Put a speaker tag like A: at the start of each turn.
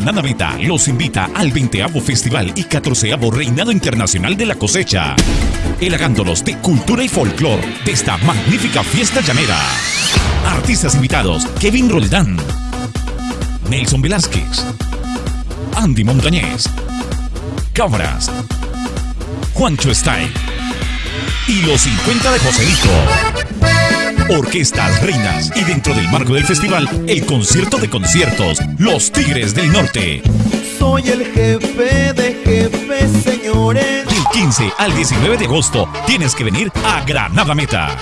A: Meta los invita al 20 Festival y 14 Reinado Internacional de la Cosecha, elagándolos de cultura y folclor de esta magnífica fiesta llanera. Artistas invitados: Kevin Roldán, Nelson Velázquez, Andy Montañez, Cabras, Juancho Style y los 50 de Joselito. Orquestas Reinas y dentro del marco del festival, el concierto de conciertos, Los Tigres del Norte.
B: Soy el jefe de jefes, señores.
A: Del 15 al 19 de agosto tienes que venir a Granada Meta.